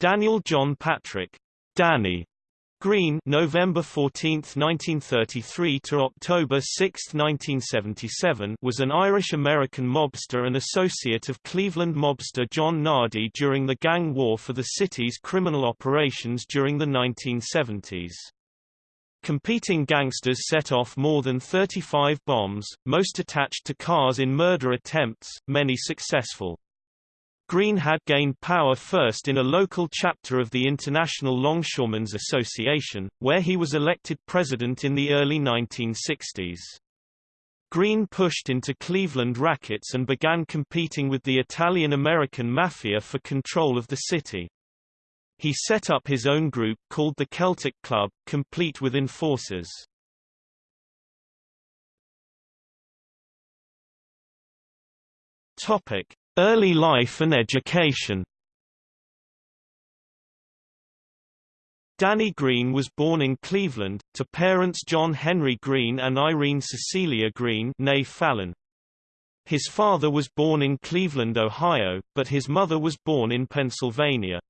Daniel John Patrick Danny Greene November 14, 1933 to October 6, 1977 was an Irish-American mobster and associate of Cleveland mobster John Nardi during the gang war for the city's criminal operations during the 1970s. Competing gangsters set off more than 35 bombs, most attached to cars in murder attempts, many successful. Greene had gained power first in a local chapter of the International Longshoremen's Association, where he was elected president in the early 1960s. Greene pushed into Cleveland rackets and began competing with the Italian-American Mafia for control of the city. He set up his own group called the Celtic Club, complete with enforcers. Topic: Early life and education Danny Greene was born in Cleveland, to parents John Henry Greene and Irene Cecilia Greene Fallon. His father was born in Cleveland, Ohio, but his mother was born in Pennsylvania.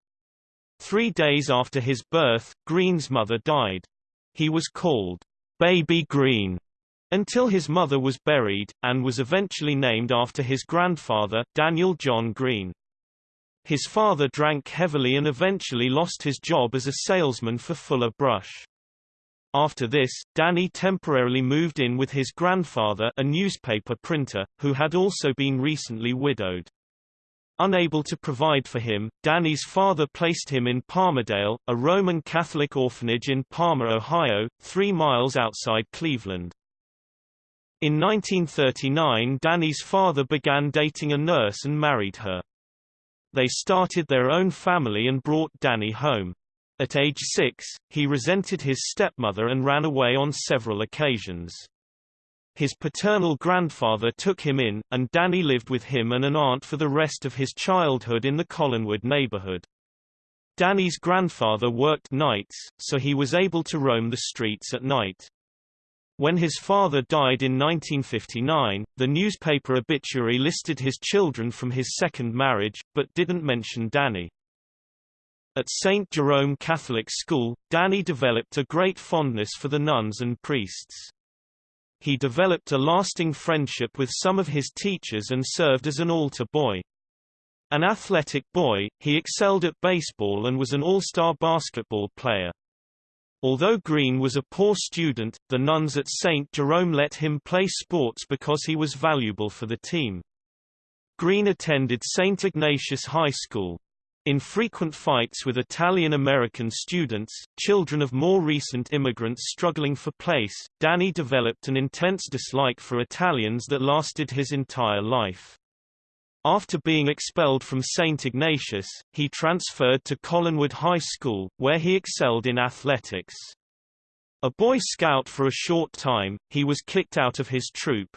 Three days after his birth, Greene's mother died. He was called, Baby Greene, until his mother was buried, and was eventually named after his grandfather, Daniel John Greene. His father drank heavily and eventually lost his job as a salesman for Fuller Brush. After this, Danny temporarily moved in with his grandfather a newspaper printer, who had also been recently widowed. Unable to provide for him, Danny's father placed him in Parmadale, a Roman Catholic orphanage in Parma, Ohio, three miles outside Cleveland. In 1939 Danny's father began dating a nurse and married her. They started their own family and brought Danny home. At age six, he resented his stepmother and ran away on several occasions. His paternal grandfather took him in, and Danny lived with him and an aunt for the rest of his childhood in the Collinwood neighborhood. Danny's grandfather worked nights, so he was able to roam the streets at night. When his father died in 1959, the newspaper obituary listed his children from his second marriage, but didn't mention Danny. At St. Jerome Catholic School, Danny developed a great fondness for the nuns and priests. He developed a lasting friendship with some of his teachers and served as an altar boy. An athletic boy, he excelled at baseball and was an all-star basketball player. Although Greene was a poor student, the nuns at St. Jerome let him play sports because he was valuable for the team. Greene attended St. Ignatius High School. In frequent fights with Italian-American students, children of more recent immigrants struggling for place, Danny developed an intense dislike for Italians that lasted his entire life. After being expelled from St. Ignatius, he transferred to Collinwood High School, where he excelled in athletics. A Boy Scout for a short time, he was kicked out of his troop.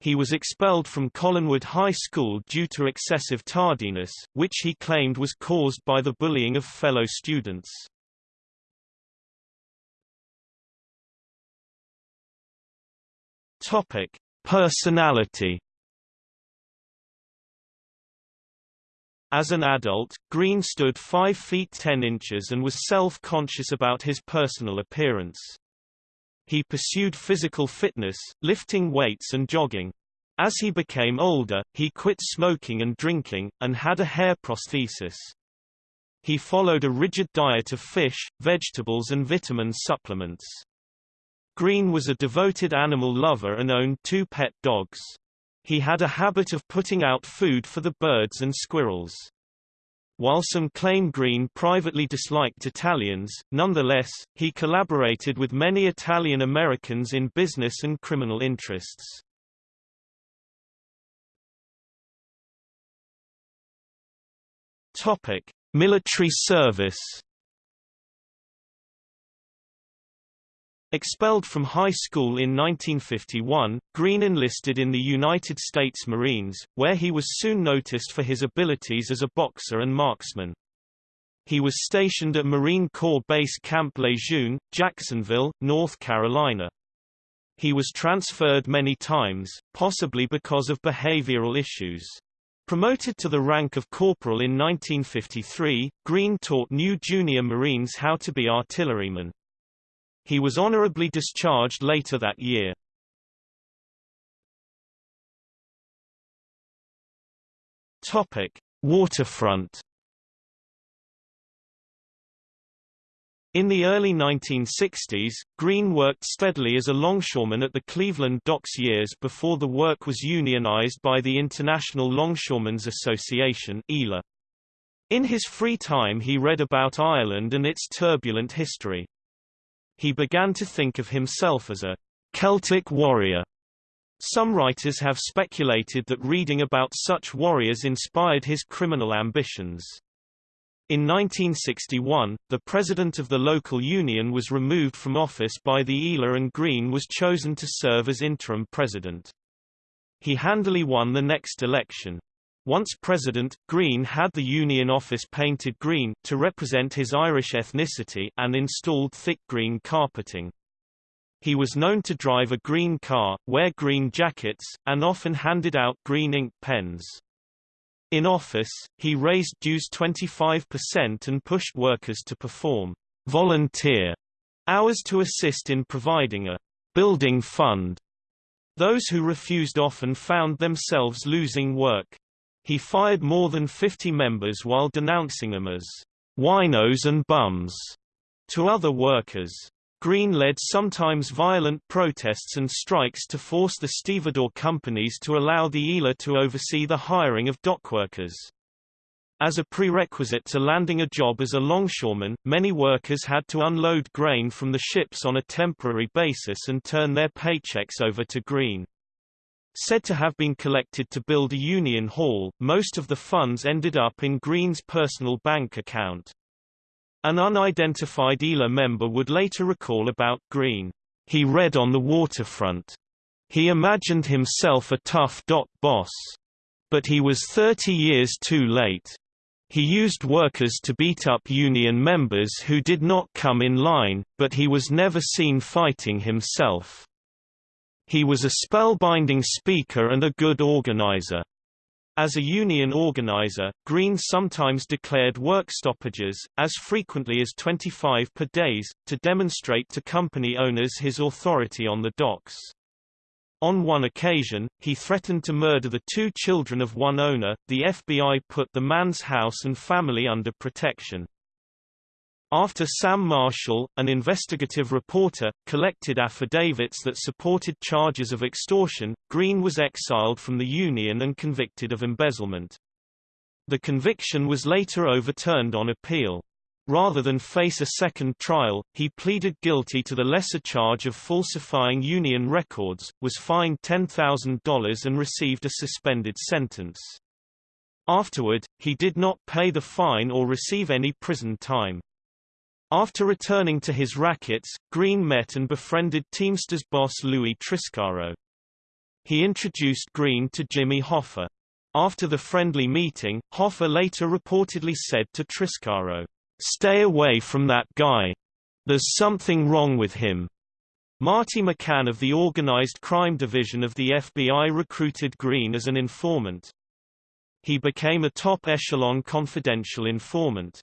He was expelled from Collinwood High School due to excessive tardiness, which he claimed was caused by the bullying of fellow students. Topic: Personality As an adult, Greene stood 5 feet 10 inches and was self-conscious about his personal appearance. He pursued physical fitness, lifting weights and jogging. As he became older, he quit smoking and drinking, and had a hair prosthesis. He followed a rigid diet of fish, vegetables and vitamin supplements. Greene was a devoted animal lover and owned two pet dogs. He had a habit of putting out food for the birds and squirrels. While some claim Greene privately disliked Italians, nonetheless, he collaborated with many Italian Americans in business and criminal interests. Topic: Military service Expelled from high school in 1951, Greene enlisted in the United States Marines, where he was soon noticed for his abilities as a boxer and marksman. He was stationed at Marine Corps Base Camp Lejeune, Jacksonville, North Carolina. He was transferred many times, possibly because of behavioral issues. Promoted to the rank of corporal in 1953, Greene taught new junior Marines how to be artillerymen. He was honorably discharged later that year. Topic: Waterfront In the early 1960s, Greene worked steadily as a longshoreman at the Cleveland docks years before the work was unionized by the International Longshoremen's Association. In his free time he read about Ireland and its turbulent history. He began to think of himself as a Celtic warrior. Some writers have speculated that reading about such warriors inspired his criminal ambitions. In 1961, the president of the local union was removed from office by the ILA and Greene was chosen to serve as interim president. He handily won the next election. Once president, Greene had the union office painted green to represent his Irish ethnicity and installed thick green carpeting. He was known to drive a green car, wear green jackets, and often handed out green ink pens. In office, he raised dues 25% and pushed workers to perform volunteer hours to assist in providing a building fund. Those who refused often found themselves losing work. He fired more than 50 members while denouncing them as winos and bums to other workers. Greene led sometimes violent protests and strikes to force the stevedore companies to allow the ILA to oversee the hiring of dockworkers. As a prerequisite to landing a job as a longshoreman, many workers had to unload grain from the ships on a temporary basis and turn their paychecks over to Greene. Said to have been collected to build a union hall, most of the funds ended up in Greene's personal bank account. An unidentified ILA member would later recall about Greene. He read on the waterfront. He imagined himself a tough dock boss. But he was 30 years too late. He used workers to beat up union members who did not come in line, but he was never seen fighting himself. He was a spellbinding speaker and a good organizer. As a union organizer, Greene sometimes declared work stoppages, as frequently as 25 per days, to demonstrate to company owners his authority on the docks. On one occasion, he threatened to murder the two children of one owner. The FBI put the man's house and family under protection. After Sam Marshall, an investigative reporter, collected affidavits that supported charges of extortion, Greene was exiled from the Union and convicted of embezzlement. The conviction was later overturned on appeal. Rather than face a second trial, he pleaded guilty to the lesser charge of falsifying Union records, was fined $10,000 and received a suspended sentence. Afterward, he did not pay the fine or receive any prison time. After returning to his rackets, Greene met and befriended Teamsters boss Louis Triscaro. He introduced Greene to Jimmy Hoffa. After the friendly meeting, Hoffa later reportedly said to Triscaro, "'Stay away from that guy. There's something wrong with him.' Marty McCann of the Organized Crime Division of the FBI recruited Greene as an informant. He became a top-echelon confidential informant.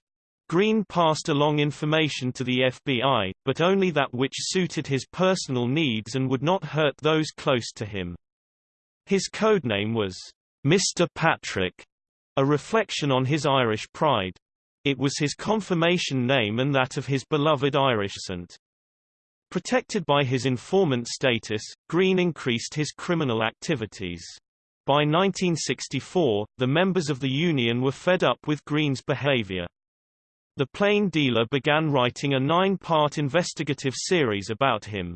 Greene passed along information to the FBI, but only that which suited his personal needs and would not hurt those close to him. His codename was Mr. Patrick, a reflection on his Irish pride. It was his confirmation name and that of his beloved Irish saint. Protected by his informant status, Greene increased his criminal activities. By 1964, the members of the Union were fed up with Greene's behavior. The Plain Dealer began writing a nine-part investigative series about him.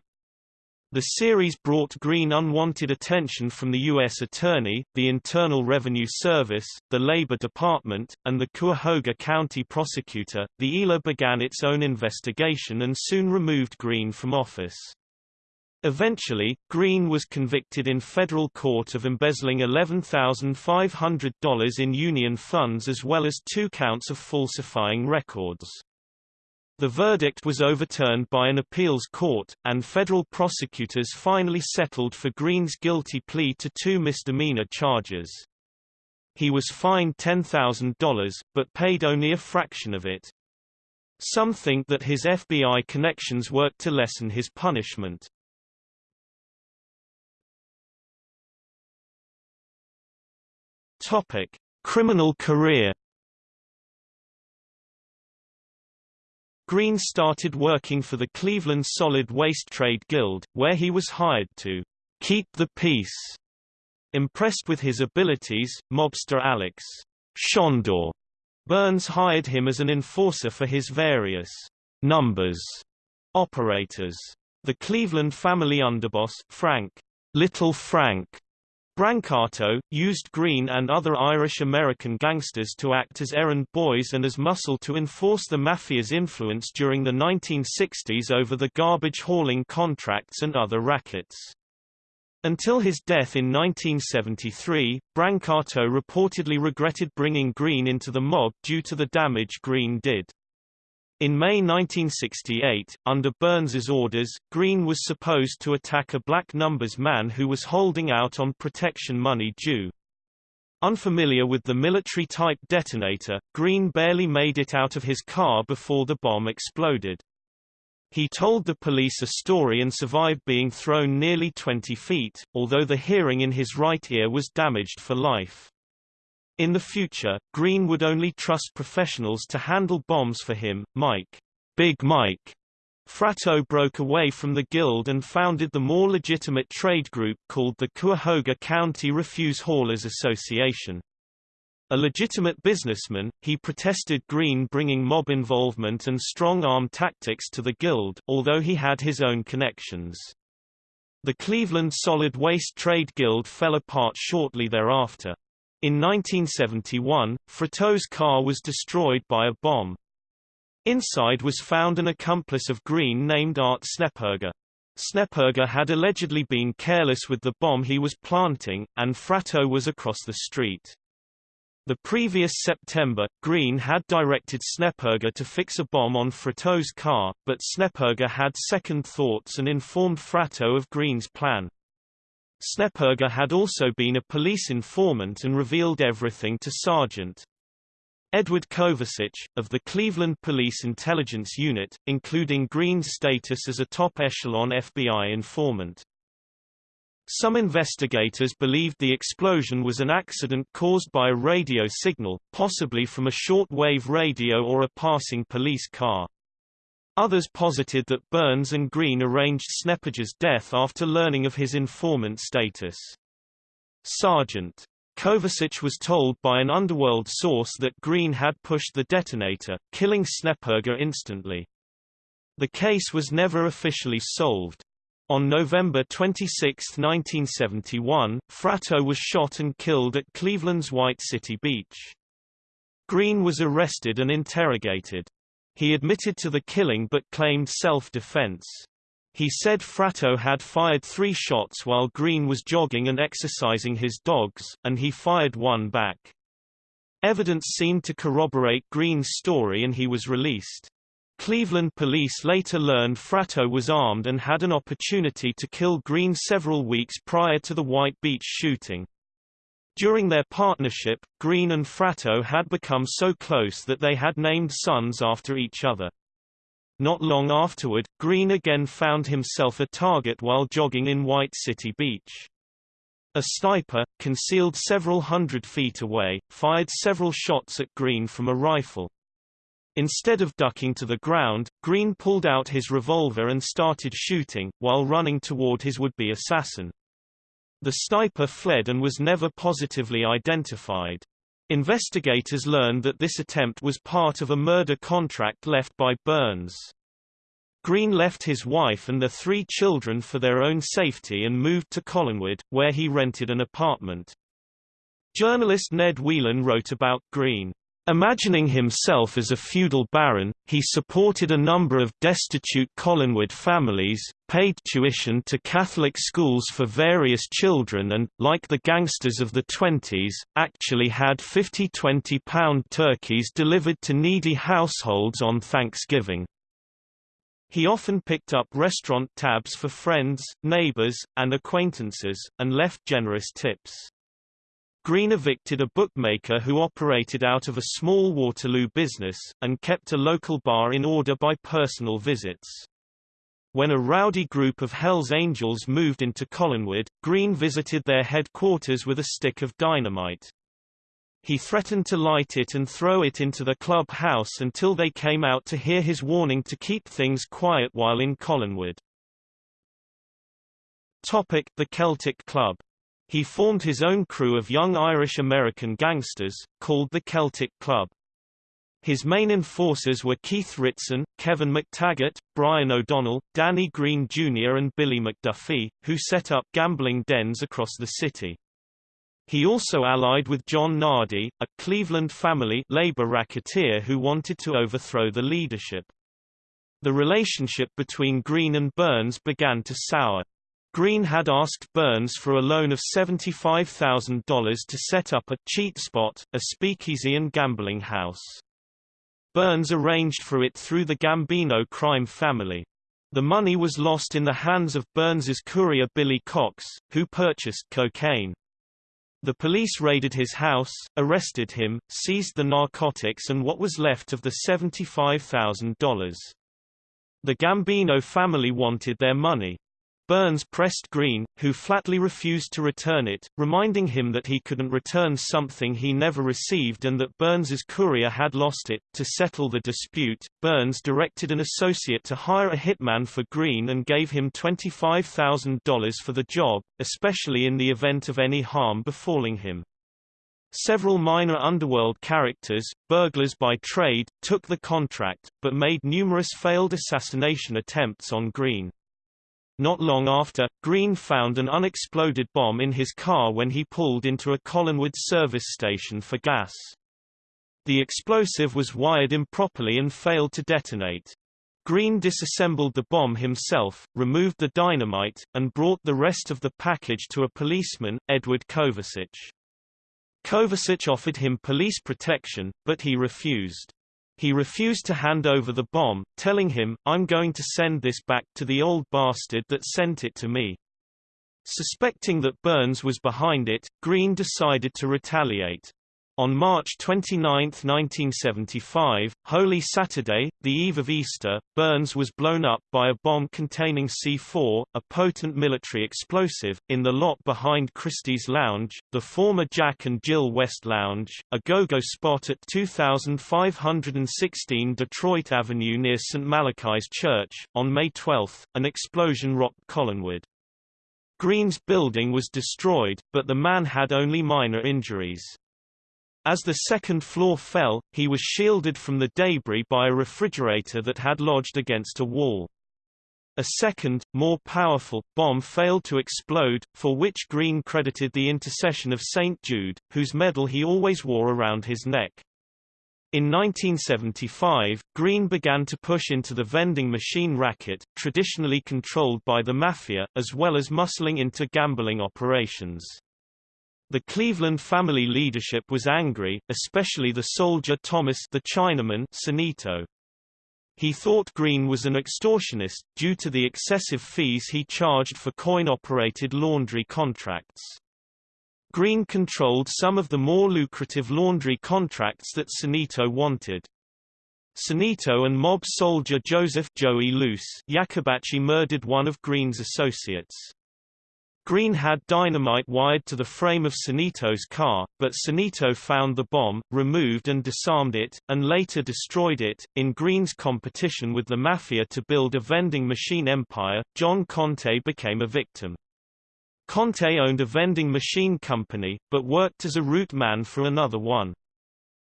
The series brought Greene unwanted attention from the U.S. Attorney, the Internal Revenue Service, the Labor Department, and the Cuyahoga County Prosecutor. The ILA began its own investigation and soon removed Greene from office. Eventually, Greene was convicted in federal court of embezzling $11,500 in union funds as well as two counts of falsifying records. The verdict was overturned by an appeals court, and federal prosecutors finally settled for Greene's guilty plea to two misdemeanor charges. He was fined $10,000, but paid only a fraction of it. Some think that his FBI connections worked to lessen his punishment. Topic: Criminal career. Greene started working for the Cleveland Solid Waste Trade Guild, where he was hired to keep the peace. Impressed with his abilities, mobster Alex Shondor Birns hired him as an enforcer for his various numbers operators. The Cleveland family underboss, Frank Little Frank Brancato, used Greene and other Irish-American gangsters to act as errand boys and as muscle to enforce the Mafia's influence during the 1960s over the garbage hauling contracts and other rackets. Until his death in 1973, Brancato reportedly regretted bringing Greene into the mob due to the damage Greene did. In May 1968, under Birns's orders, Greene was supposed to attack a black numbers man who was holding out on protection money due. Unfamiliar with the military-type detonator, Greene barely made it out of his car before the bomb exploded. He told the police a story and survived being thrown nearly 20 feet, although the hearing in his right ear was damaged for life. In the future, Greene would only trust professionals to handle bombs for him. Mike, Big Mike, Fratto broke away from the guild and founded the more legitimate trade group called the Cuyahoga County Refuse Haulers Association. A legitimate businessman, he protested Greene bringing mob involvement and strong-arm tactics to the guild, although he had his own connections. The Cleveland Solid Waste Trade Guild fell apart shortly thereafter. In 1971, Fratto's car was destroyed by a bomb. Inside was found an accomplice of Greene named Art Sneperger. Sneperger had allegedly been careless with the bomb he was planting, and Fratto was across the street. The previous September, Greene had directed Sneperger to fix a bomb on Fratto's car, but Sneperger had second thoughts and informed Fratto of Greene's plan. Sneperger had also been a police informant and revealed everything to Sergeant Edward Kovacic, of the Cleveland Police Intelligence Unit, including Greene's status as a top-echelon FBI informant. Some investigators believed the explosion was an accident caused by a radio signal, possibly from a short-wave radio or a passing police car. Others posited that Birns and Greene arranged Sneperger's death after learning of his informant status. Sergeant Kovacic was told by an underworld source that Greene had pushed the detonator, killing Sneperger instantly. The case was never officially solved. On November 26, 1971, Fratto was shot and killed at Cleveland's White City Beach. Greene was arrested and interrogated. He admitted to the killing but claimed self-defense. He said Fratto had fired three shots while Greene was jogging and exercising his dogs, and he fired one back. Evidence seemed to corroborate Greene's story and he was released. Cleveland police later learned Fratto was armed and had an opportunity to kill Greene several weeks prior to the White Beach shooting. During their partnership, Greene and Fratto had become so close that they had named sons after each other. Not long afterward, Greene again found himself a target while jogging in White City Beach. A sniper, concealed several hundred feet away, fired several shots at Greene from a rifle. Instead of ducking to the ground, Greene pulled out his revolver and started shooting, while running toward his would-be assassin. The sniper fled and was never positively identified. Investigators learned that this attempt was part of a murder contract left by Birns. Greene left his wife and their three children for their own safety and moved to Collinwood, where he rented an apartment. Journalist Ned Whelan wrote about Greene. Imagining himself as a feudal baron, he supported a number of destitute Collinwood families, paid tuition to Catholic schools for various children and, like the gangsters of the 20s, actually had 50 20-pound turkeys delivered to needy households on Thanksgiving. He often picked up restaurant tabs for friends, neighbors, and acquaintances, and left generous tips. Greene evicted a bookmaker who operated out of a small Waterloo business, and kept a local bar in order by personal visits. When a rowdy group of Hells Angels moved into Collinwood, Greene visited their headquarters with a stick of dynamite. He threatened to light it and throw it into the club house until they came out to hear his warning to keep things quiet while in Collinwood. Topic: The Celtic Club. He formed his own crew of young Irish-American gangsters, called the Celtic Club. His main enforcers were Keith Ritson, Kevin McTaggart, Brian O'Donnell, Danny Greene Jr. and Billy McDuffie, who set up gambling dens across the city. He also allied with John Nardi, a Cleveland family labor racketeer who wanted to overthrow the leadership. The relationship between Greene and Birns began to sour. Greene had asked Birns for a loan of $75,000 to set up a cheat spot, a speakeasy and gambling house. Birns arranged for it through the Gambino crime family. The money was lost in the hands of Birns's courier Billy Cox, who purchased cocaine. The police raided his house, arrested him, seized the narcotics and what was left of the $75,000. The Gambino family wanted their money. Birns pressed Greene, who flatly refused to return it, reminding him that he couldn't return something he never received and that Birns's courier had lost it. To settle the dispute, Birns directed an associate to hire a hitman for Greene and gave him $25,000 for the job, especially in the event of any harm befalling him. Several minor underworld characters, burglars by trade, took the contract, but made numerous failed assassination attempts on Greene. Not long after, Greene found an unexploded bomb in his car when he pulled into a Collinwood service station for gas. The explosive was wired improperly and failed to detonate. Greene disassembled the bomb himself, removed the dynamite, and brought the rest of the package to a policeman, Edward Kovacic. Kovacic offered him police protection, but he refused. He refused to hand over the bomb, telling him, I'm going to send this back to the old bastard that sent it to me. Suspecting that Birns was behind it, Greene decided to retaliate. On March 29, 1975, Holy Saturday, the eve of Easter, Birns was blown up by a bomb containing C4, a potent military explosive, in the lot behind Christie's Lounge, the former Jack and Jill West Lounge, a go-go spot at 2516 Detroit Avenue near St. Malachi's Church. On May 12, an explosion rocked Collinwood. Greene's building was destroyed, but the man had only minor injuries. As the second floor fell, he was shielded from the debris by a refrigerator that had lodged against a wall. A second, more powerful, bomb failed to explode, for which Greene credited the intercession of St. Jude, whose medal he always wore around his neck. In 1975, Greene began to push into the vending machine racket, traditionally controlled by the Mafia, as well as muscling into gambling operations. The Cleveland family leadership was angry, especially the soldier Thomas the Chinaman Sinito. He thought Greene was an extortionist, due to the excessive fees he charged for coin-operated laundry contracts. Greene controlled some of the more lucrative laundry contracts that Sinito wanted. Sinito and mob soldier Joseph Joey Loose Iacobacci murdered one of Greene's associates. Greene had dynamite wired to the frame of Sinito's car, but Sinito found the bomb, removed and disarmed it, and later destroyed it. In Greene's competition with the Mafia to build a vending machine empire, John Conte became a victim. Conte owned a vending machine company, but worked as a route man for another one.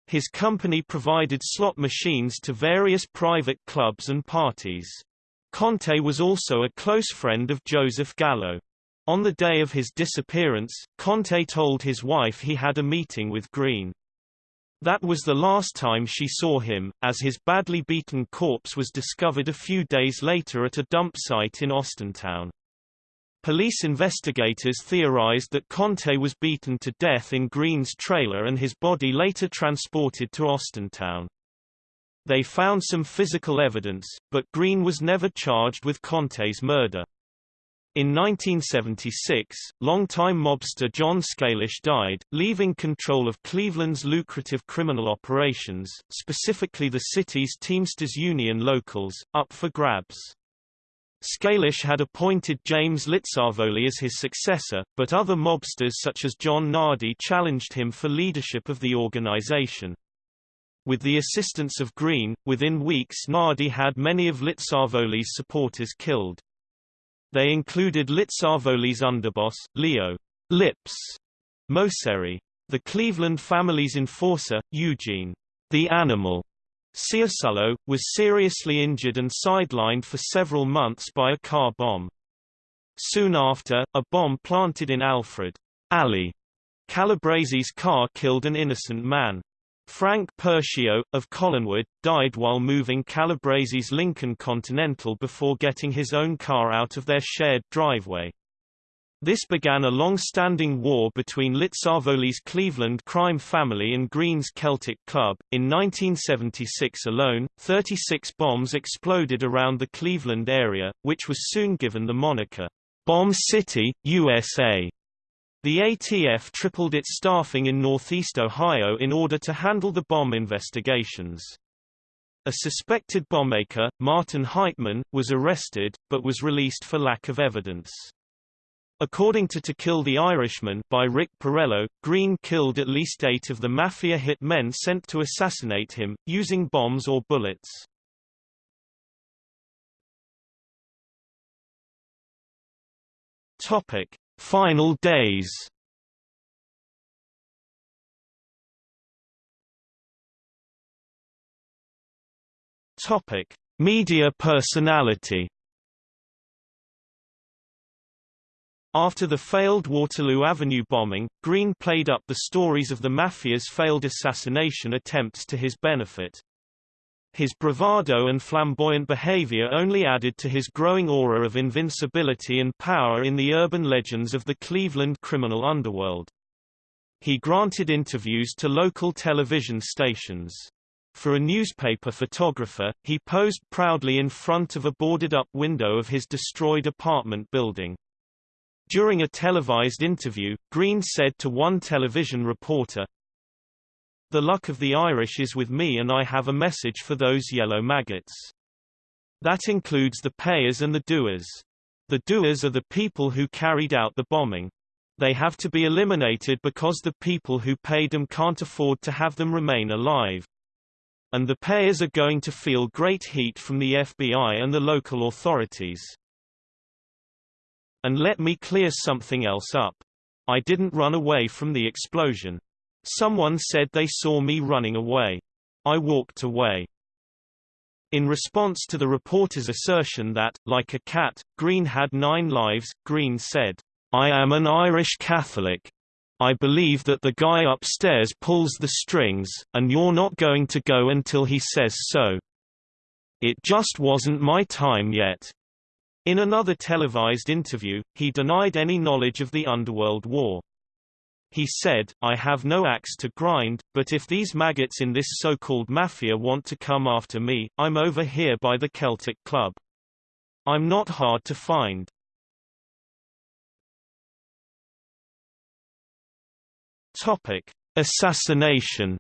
His company provided slot machines to various private clubs and parties. Conte was also a close friend of Joseph Gallo. On the day of his disappearance, Conte told his wife he had a meeting with Greene. That was the last time she saw him, as his badly beaten corpse was discovered a few days later at a dump site in Austintown. Police investigators theorized that Conte was beaten to death in Greene's trailer and his body later transported to Austintown. They found some physical evidence, but Greene was never charged with Conte's murder. In 1976, longtime mobster John Scalish died, leaving control of Cleveland's lucrative criminal operations, specifically the city's Teamsters Union locals, up for grabs. Scalish had appointed James Licavoli as his successor, but other mobsters such as John Nardi challenged him for leadership of the organization. With the assistance of Greene, within weeks Nardi had many of Licavoli's supporters killed. They included Licavoli's underboss, Leo Lips Moceri. The Cleveland family's enforcer, Eugene the Animal Ciasullo, was seriously injured and sidelined for several months by a car bomb. Soon after, a bomb planted in Alfred Ali Calabrese's car killed an innocent man. Frank Pircio, of Collinwood, died while moving Calabrese's Lincoln Continental before getting his own car out of their shared driveway. This began a long-standing war between Licavoli's Cleveland crime family and Greene's Celtic Club. In 1976 alone, 36 bombs exploded around the Cleveland area, which was soon given the moniker, Bomb City, USA. The ATF tripled its staffing in northeast Ohio in order to handle the bomb investigations. A suspected bombmaker, Martin Heitman, was arrested, but was released for lack of evidence. According to To Kill the Irishman by Rick Porrello, Greene killed at least eight of the mafia hit men sent to assassinate him, using bombs or bullets. Topic. Final days Topic: Media personality. After the failed Waterloo Avenue bombing, Greene played up the stories of the Mafia's failed assassination attempts to his benefit. His bravado and flamboyant behavior only added to his growing aura of invincibility and power in the urban legends of the Cleveland criminal underworld. He granted interviews to local television stations. For a newspaper photographer, he posed proudly in front of a boarded-up window of his destroyed apartment building. During a televised interview, Greene said to one television reporter, the luck of the Irish is with me and I have a message for those yellow maggots. That includes the payers and the doers. The doers are the people who carried out the bombing. They have to be eliminated because the people who paid them can't afford to have them remain alive. And the payers are going to feel great heat from the FBI and the local authorities. And let me clear something else up. I didn't run away from the explosion. Someone said they saw me running away. I walked away. In response to the reporter's assertion that, like a cat, Greene had nine lives, Greene said, I am an Irish Catholic. I believe that the guy upstairs pulls the strings, and you're not going to go until he says so. It just wasn't my time yet. In another televised interview, he denied any knowledge of the underworld war. He said, I have no axe to grind, but if these maggots in this so-called mafia want to come after me, I'm over here by the Celtic Club. I'm not hard to find. Topic. Assassination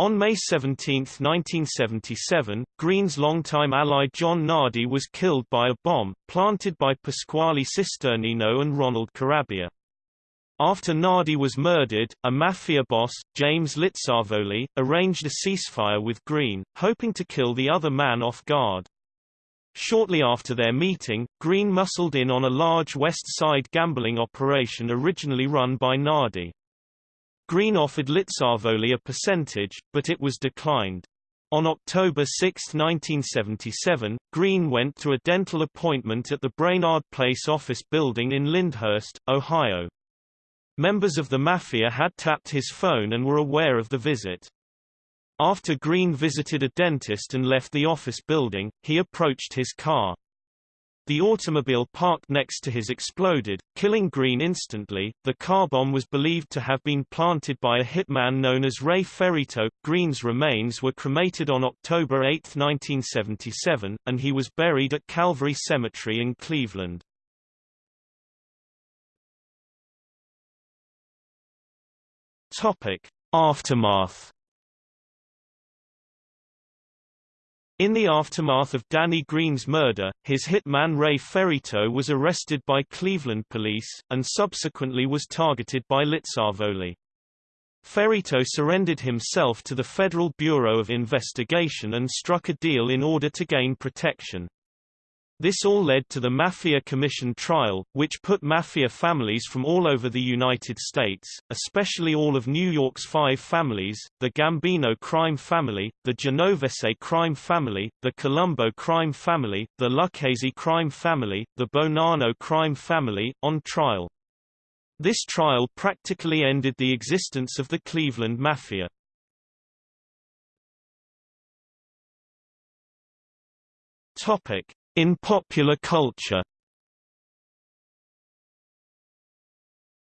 On May 17, 1977, Greene's longtime ally John Nardi was killed by a bomb, planted by Pasquale Cisternino and Ronald Carabia. After Nardi was murdered, a mafia boss, James Licavoli, arranged a ceasefire with Greene, hoping to kill the other man off guard. Shortly after their meeting, Greene muscled in on a large West Side gambling operation originally run by Nardi. Greene offered Licavoli a percentage, but it was declined. On October 6, 1977, Greene went to a dental appointment at the Brainard Place office building in Lyndhurst, Ohio. Members of the Mafia had tapped his phone and were aware of the visit. After Greene visited a dentist and left the office building, he approached his car. The automobile parked next to his exploded, killing Greene instantly. The car bomb was believed to have been planted by a hitman known as Ray Ferrito. Greene's remains were cremated on October 8, 1977, and he was buried at Calvary Cemetery in Cleveland. Topic: Aftermath In the aftermath of Danny Greene's murder, his hitman Ray Ferrito was arrested by Cleveland police, and subsequently was targeted by Licavoli. Ferrito surrendered himself to the Federal Bureau of Investigation and struck a deal in order to gain protection. This all led to the Mafia Commission trial, which put mafia families from all over the United States, especially all of New York's five families, the Gambino crime family, the Genovese crime family, the Colombo crime family, the Lucchese crime family, the Bonanno crime family, on trial. This trial practically ended the existence of the Cleveland Mafia. Topic. In popular culture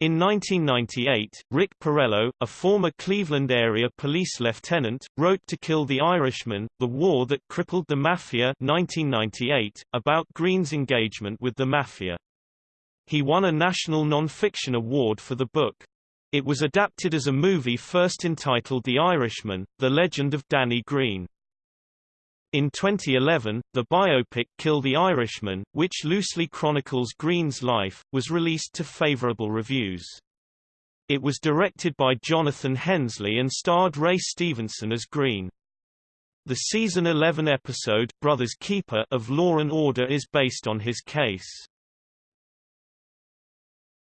In 1998, Rick Porrello, a former Cleveland area police lieutenant, wrote To Kill the Irishman, The War That Crippled the Mafia 1998, about Greene's engagement with the Mafia. He won a National Non-Fiction Award for the book. It was adapted as a movie first entitled The Irishman, The Legend of Danny Greene. In 2011, the biopic Kill the Irishman, which loosely chronicles Greene's life, was released to favorable reviews. It was directed by Jonathan Hensleigh and starred Ray Stevenson as Greene. The season 11 episode Brothers Keeper of Law and Order is based on his case.